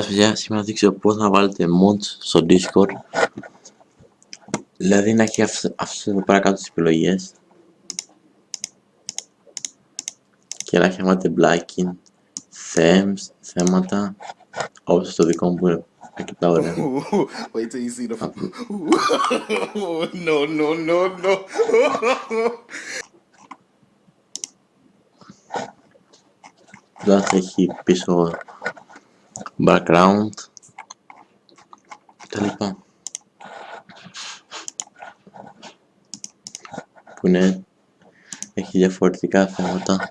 Παιδιά, σήμερα θα δείξω πώς να βάλετε mods στο Discord. Δηλαδή να έχει αυτές εδώ πέρα κάτω τις επιλογές. Και να έχει βάλετε blacking, themes, θέματα, όπως το δικό μου που είναι αρκετά ωραία. Wait till you see the. no, no, no, no. Εδώ θα έχει πίσω background τα λοιπά. Που είναι έχει διαφορετικά θέματα.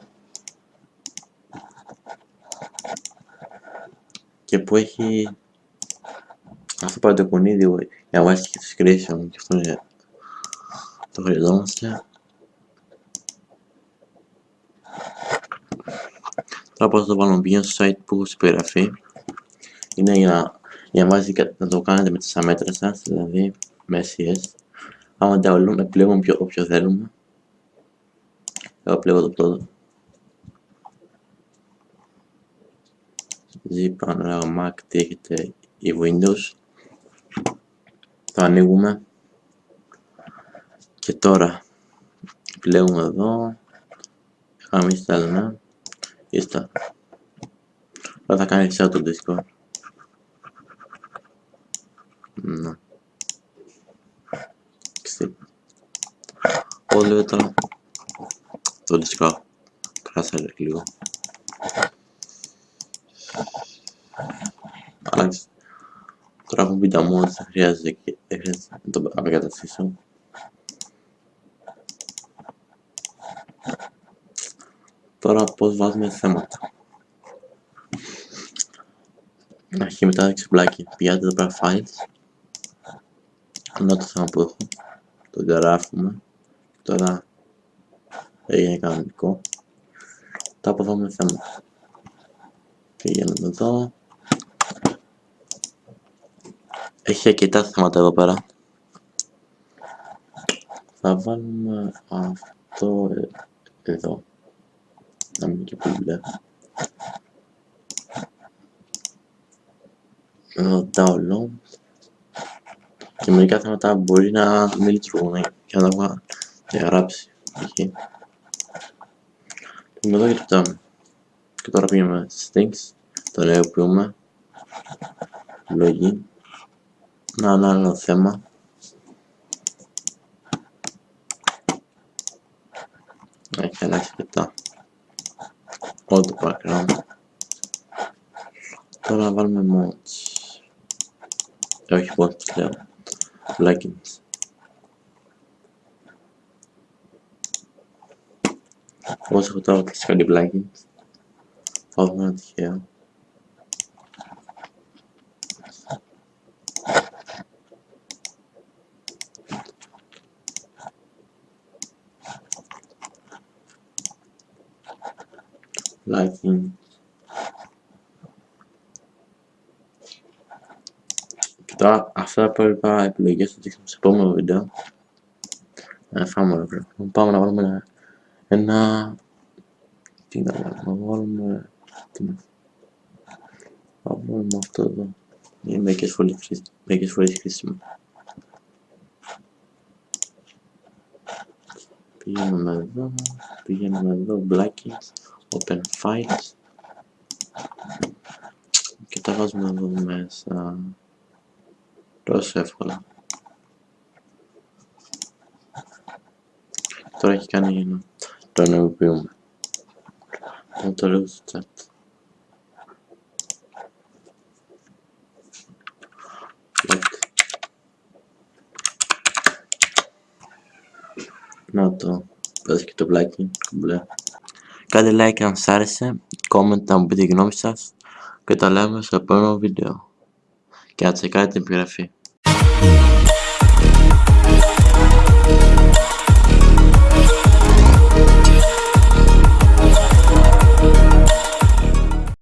Και που έχει αυτό πάει το κουνίδι για να βάζει και το screenshot και αυτό είναι το χρειαζόμαστε. Τώρα πώς θα το βάλουμε πηγαίνω στο site που έχω στην περιγραφή είναι για να, για να, βάζει, να το κάνετε με τις αμέτρες σας, δηλαδή με SES. Άμα download, επιλέγουμε ποιο, όποιο θέλουμε. Εγώ επιλέγω το πρώτο. Zip, αν Mac, τι έχετε, ή Windows. Το ανοίγουμε. Και τώρα επιλέγουμε εδώ. Είχαμε install, Install. Τώρα θα κάνει σε το Discord. Ναι. Όλο τώρα το δισκά κράσα λίγο. Άλλαξε. Τώρα έχω μπει τα μόνα, θα χρειάζεται και χρειάζεται να το απεκαταστήσω. Τώρα πώς βάζουμε θέματα. Αρχή μετά ξεπλάκι. Πηγαίνετε εδώ πέρα files αυτό το θέμα που έχω. Το γράφουμε. Τώρα έγινε κανονικό. Τα αποδούμε θέμα. Πηγαίνουμε εδώ. Έχει αρκετά θέματα εδώ πέρα. Θα βάλουμε αυτό εδώ. Να μην και πολύ μπλε. Εδώ download και μερικά θέματα μπορεί να μην λειτουργούν και να τα διαγράψει. Π.χ. Είμαι εδώ και κοιτάμε. Και τώρα πήγαμε stinks, το νεοποιούμε. Λογή. Να ένα άλλο θέμα. Έχει αλλάξει αρκετά. Όλο το background. Τώρα να βάλουμε mods. όχι mods λέω plugins Όσο έχω τώρα κλειστικά κάτι plugins θα δούμε ένα τυχαίο plugins Τώρα αυτά τα υπόλοιπα επιλογές θα δείξουμε σε επόμενο βίντεο. Ε, φάμε ολόκληρο. Πάμε να βάλουμε ένα... ένα... Τι να βάλουμε, να βάλουμε... Τι να... Θα βάλουμε αυτό εδώ. Είναι μερικές φορές, χρήσιμο. μερικές φορές χρήσιμο. Πηγαίνουμε εδώ, πηγαίνουμε εδώ, blackings, open files και τα βάζουμε εδώ μέσα. Τόσο εύκολα. Τώρα έχει κάνει για να το ενεργοποιούμε. Θα το λέω στο chat. Να το πες και το πλάκι μπλε. Κάντε like αν σ' άρεσε, comment να μου πείτε τη γνώμη σας και τα λέμε στο επόμενο βίντεο και να τσεκάρετε την επιγραφή.